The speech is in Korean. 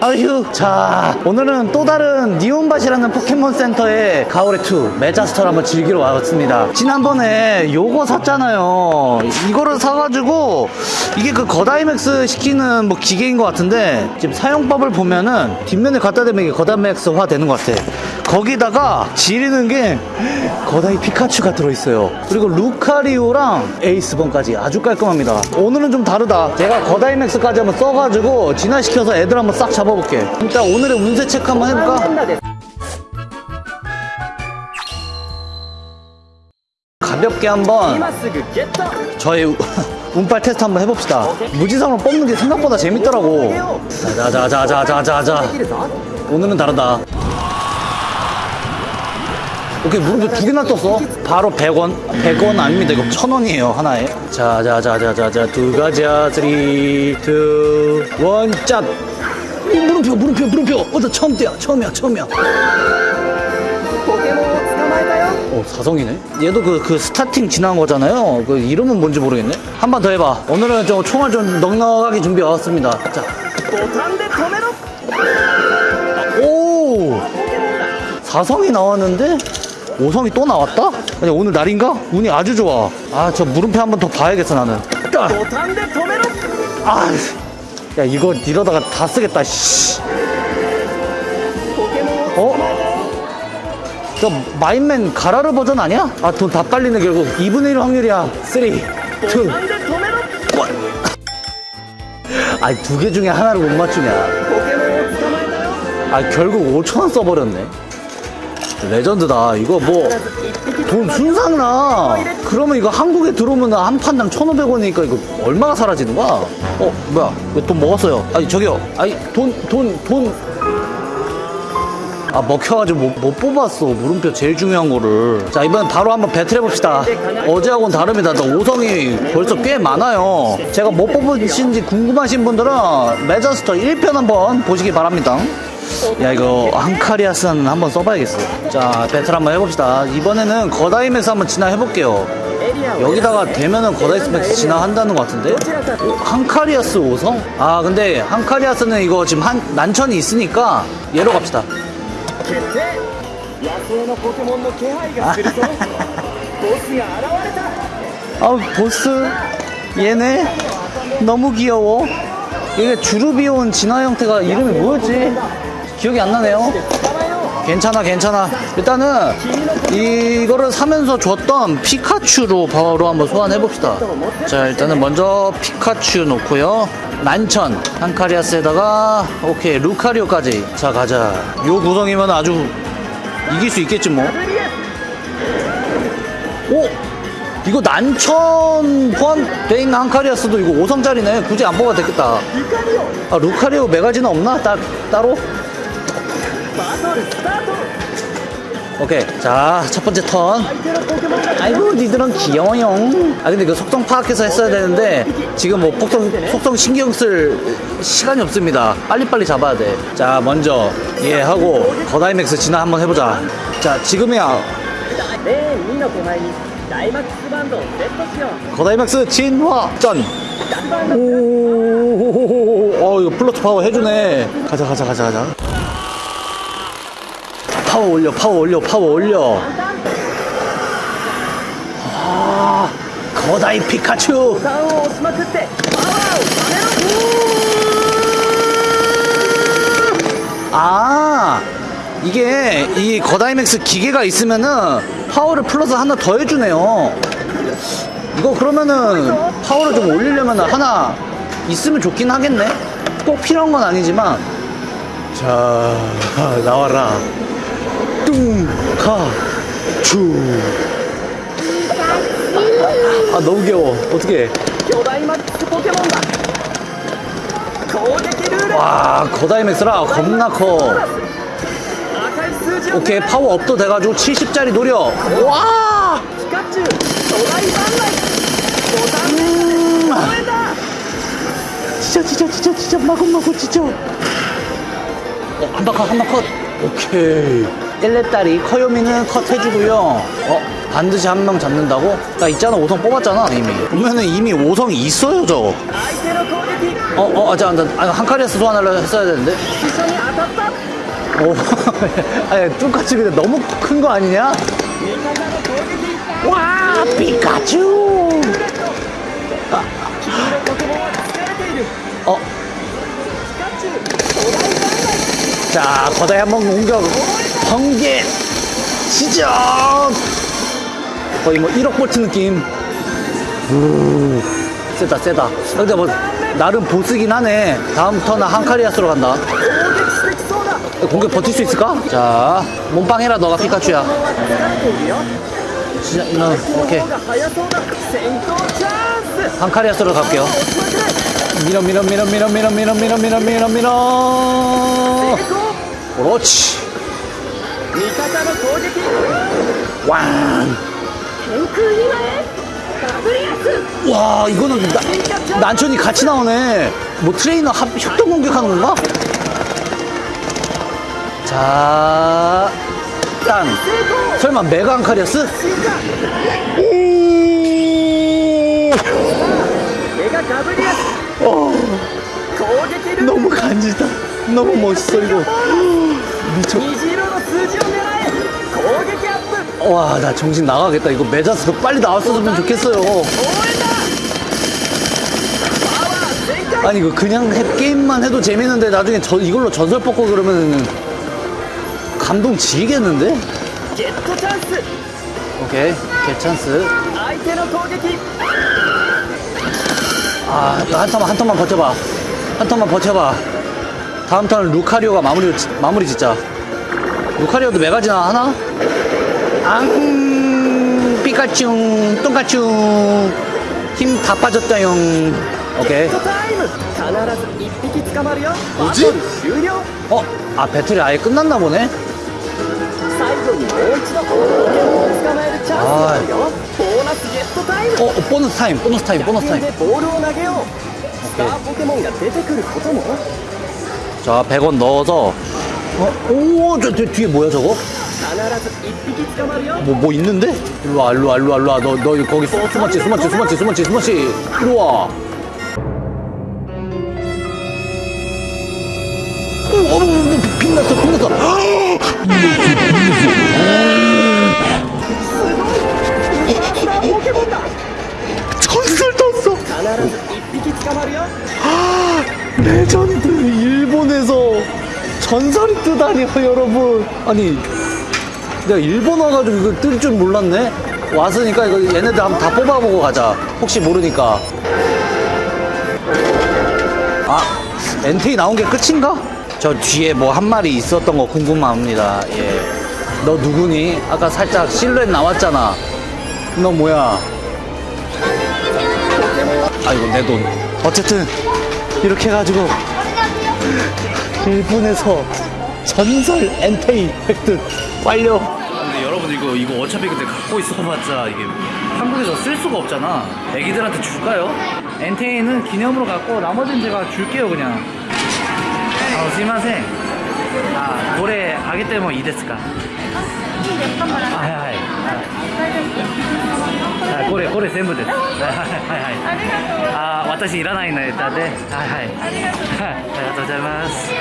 아휴 자 오늘은 또 다른 니혼바시라는 포켓몬 센터에 가오레2 메자스터를 한번 즐기러 왔습니다. 지난번에 요거 샀잖아요. 이거를 사가지고 이게 그 거다이맥스 시키는 뭐 기계인 것 같은데 지금 사용법을 보면은 뒷면에 갖다 대면 이게 거다이맥스화 되는 것 같아. 거기다가 지리는 게 거다이 피카츄가 들어있어요. 그리고 루카리오랑 에이스본까지 아주 깔끔합니다. 오늘은 좀 다르다. 제가 거다이맥스까지 한번 써가지고 진화시켜서 애들 한번 싹 잡아 잡아볼게 일단 오늘의 운세 체크 한번 해볼까? 가볍게 한번 저희 운빨 테스트 한번 해봅시다 무지성으로 뽑는 게 생각보다 재밌더라고 자자자자자자자 오늘은 다르다 오케이 무릎도 두 개나 떴어 바로 100원 100원 아닙니다 이거 1000원이에요 하나에 자자자자자자 두 가지야 3 2 1짠 물음표 물음표 물음표. 어나 처음 때야 처음이야 처음이야. 어 사성이네? 얘도 그, 그 스타팅 지난 거잖아요. 그 이름은 뭔지 모르겠네. 한 번 더 해봐. 오늘은 좀 총알 좀 넉넉하게 준비해 왔습니다. 자. 오! 사성이 나왔는데? 오성이 또 나왔다? 아니 오늘 날인가? 운이 아주 좋아. 아 저 물음표 한 번 더 봐야겠어 나는. 아! 야 이거 이러다가 다 쓰겠다 씨. 어? 저 마인맨 가라르 버전 아니야? 아 돈 다 빨리네 결국 2분의 1 확률이야 3 2 아니 두 개 중에 하나를 못 맞추냐 아 결국 5천원 써버렸네 레전드다. 이거 뭐 돈 순삭나. 그러면 이거 한국에 들어오면 한 판당 1,500원이니까 이거 얼마가 사라지는 거야? 어 뭐야? 이거 돈 먹었어요. 아니 저기요. 아니 돈 돈 돈. 아 먹혀가지고 못, 못 뽑았어 물음표 제일 중요한 거를 자 이번엔 바로 한번 배틀 해봅시다 어제하고는 다릅니다 나 5성이 벌써 꽤 많아요 제가 못 뽑으신지 궁금하신 분들은 메저스터 1편 한번 보시기 바랍니다 야 이거 한카리아스는 한번 써봐야겠어. 자 배틀 한번 해봅시다. 이번에는 거다임에서 한번 진화해볼게요. 여기다가 대면은 거다이스펙스 진화한다는 것 같은데? 한카리아스 5성? 아 근데 한카리아스는 이거 지금 한 난천이 있으니까 얘로 갑시다. 아 보스? 얘네? 너무 귀여워. 이게 주루비온 진화 형태가 이름이 뭐였지? 기억이 안 나네요. 괜찮아 괜찮아. 일단은 이거를 사면서 줬던 피카츄로 바로 한번 소환해 봅시다. 자 일단은 먼저 피카츄 놓고요. 난천 한카리아스에다가 오케이 루카리오까지. 자 가자. 요 구성이면 아주 이길 수 있겠지 뭐. 오! 이거 난천 포함된 한카리아스도 이거 5성짜리네. 굳이 안 뽑아도 되겠다. 아 루카리오 메가지는 없나? 따, 따로? 오케이 자 첫번째 턴 아이고 니들은 귀여워용 아 근데 그 속성 파악해서 했어야 되는데 지금 뭐 폭성, 속성 신경 쓸 시간이 없습니다 빨리빨리 잡아야 돼자 먼저 예 하고 거다이맥스 진화 한번 해보자 자 지금이야 거다이맥스 진화 짠 오오오오오 어 이거 플러스 파워 해주네 가자 가자 가자 가자 파워 올려 파워 올려 파워 올려. 아 거다이 피카츄. 아 이게 이 거다이맥스 기계가 있으면은 파워를 플러스 하나 더 해주네요. 이거 그러면은 파워를 좀 올리려면 하나 있으면 좋긴 하겠네. 꼭 필요한 건 아니지만. 자 나와라. 뚱카추 아 너무 귀여워. 어떻게 와 거다이맥스라. 겁나 커. 오케이 파워업도 돼가지고 70짜리 노려. 와! 음. 진짜 진짜 진짜 진짜 마구마구 진짜 어, 한바컷 한바컷. 오케이. 1렙다리 커요미는 컷 해주고요 어? 반드시 한 명 잡는다고? 나 있잖아 5성 뽑았잖아 이미 보면은 이미 5성이 있어요 저거 어? 어? 아, 잠, 잠, 한 칼에서 소환하려 했어야 되는데 오, 어, 아니 뚱같이 근데 너무 큰 거 아니냐? 와 피카츄 아. 어? 자 거다이 한번 공격 번개 시작 거의 뭐 1억 볼트 느낌. 세다 세다. 근데 뭐 나름 보스긴 하네. 다음 턴은 한카리아스로 간다. 공격 버틸 수 있을까? 자 몸빵 해라 너가 피카츄야. 진짜 너 오케이. 한카리아스로 갈게요. 밀어 밀어 밀어 밀어 밀어 밀어 밀어 밀어 밀어. 그렇지. 味方の攻撃 왕 天空今へダブルヤス 와 이거는 나, 난천이 같이 나오네 뭐 트레이너 합, 협동 공격하는 건가? 자, 땅 成功 설마 메가 안카리아스? 進化 오! メガダブルヤス 어, 攻撃ルール 너무 간지다 너무 멋있어 이거 미쳐 와, 나 정신 나가겠다. 이거 메자스 빨리 나왔으면 좋겠어요. 아니, 이거 그냥 해, 게임만 해도 재밌는데 나중에 저, 이걸로 전설 뽑고 그러면 감동 지겠는데? 오케이, 개찬스. 아, 한 턴만, 한 턴만 버텨봐. 한 턴만 버텨봐. 다음 턴은 루카리오가 마무리, 마무리 짓자. 루카리오도 메가지나 하나? 앙 삐까쭝 똥까쭝 힘 다 빠졌다용 오케이 뭐지? 어? 아 배틀이 아예 끝났나 보네? 아. 어, 보너스 타임, 보너스 타임, 보너스 타임. 오케이. 자, 100원 넣어서. 어, 오저 뒤에 뭐야, 저거? 뭐, 뭐 있는데? 일로와, 일로와, 일로와, 일로와. 너, 너 거기 수, 수마치, 수마치, 수마치, 수마치, 수마치. 일로와. 어, 어, 어 빛났어, 빛났어. 아, 레전드 일본에서 전설이 뜨다니요 여러분 아니 내가 일본 와가지고 이거 뜰 줄 몰랐네. 왔으니까 이거 얘네들 한번 다 뽑아보고 가자. 혹시 모르니까. 아, 엔테이 나온 게 끝인가? 저 뒤에 뭐 한 마리 있었던 거 궁금합니다. 예. 너 누구니? 아까 살짝 실루엣 나왔잖아. 너 뭐야? 아이고 내 돈. 어쨌든 이렇게 해가지고 일본에서 전설 엔테이 획득 완료. 근데 여러분 이거 이거 어차피 근데 갖고 있어봤자 이게 한국에서 쓸 수가 없잖아. 애기들한테 줄까요? 엔테이는 기념으로 갖고 나머지는 제가 줄게요 그냥. 아, すいません. 아, 노래 아기 때문에 이ですか? 아, はいはい。あこれこれ全部です。はいはいはい。あ、私いらないので、はいはい。ありがとうございます。